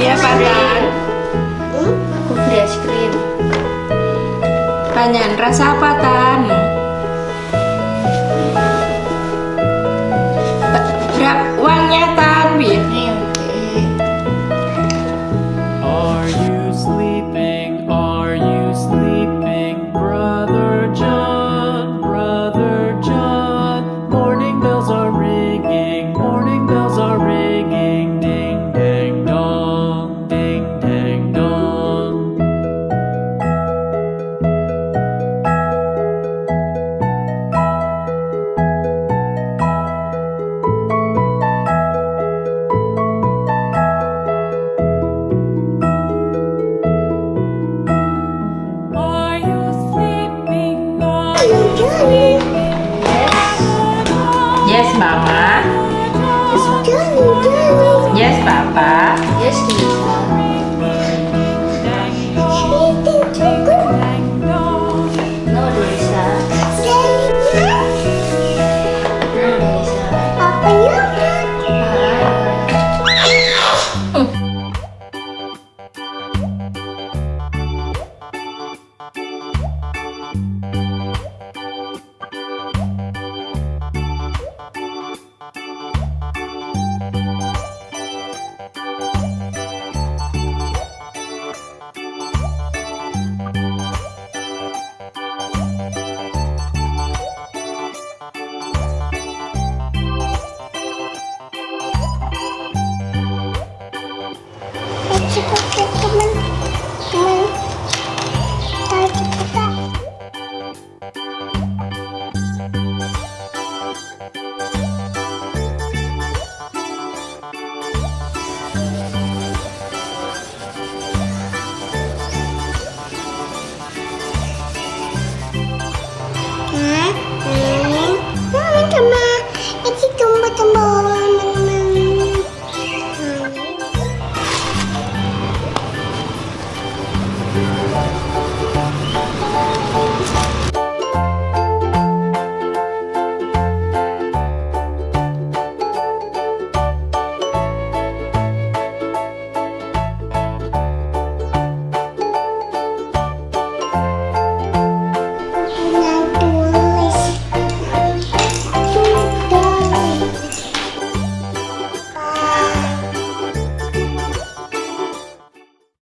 Iya, beli apa Tan? Hmm? Aku beli es krim. Banyak rasa apa Tan? Hmm. Ờ, mà